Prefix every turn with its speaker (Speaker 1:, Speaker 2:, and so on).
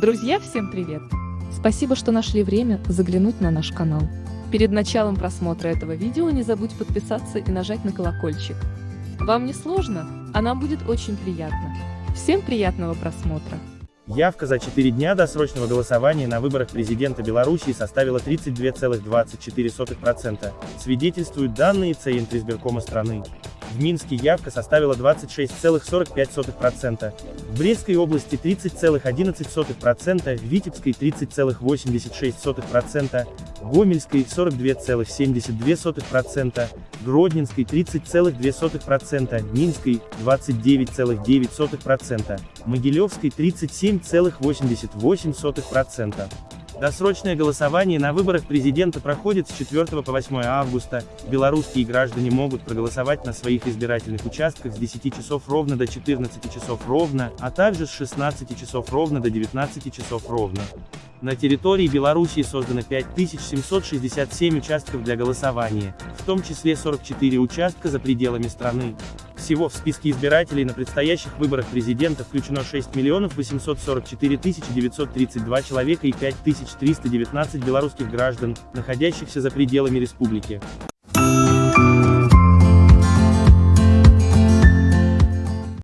Speaker 1: Друзья, всем привет! Спасибо, что нашли время заглянуть на наш канал. Перед началом просмотра этого видео не забудь подписаться и нажать на колокольчик. Вам не сложно, а нам будет очень приятно. Всем приятного просмотра!
Speaker 2: Явка за 4 дня досрочного голосования на выборах президента Белоруссии составила 32,24%, свидетельствуют данные Центризбиркома страны. В Минске явка составила 26,45%, в Брестской области 30,11%, в Витебской 30,86%, Гомельской 42,72%, Гродненской 30,2%, Минской 29,9%, Могилевской 37,88%. Досрочное голосование на выборах президента проходит с 4 по 8 августа. Белорусские граждане могут проголосовать на своих избирательных участках с 10 часов ровно до 14 часов ровно, а также с 16 часов ровно до 19 часов ровно. На территории Белоруссии создано 5767 участков для голосования, в том числе 44 участка за пределами страны. Всего в списке избирателей на предстоящих выборах президента включено 6 миллионов 844 932 человека и 5319 белорусских граждан, находящихся за пределами республики.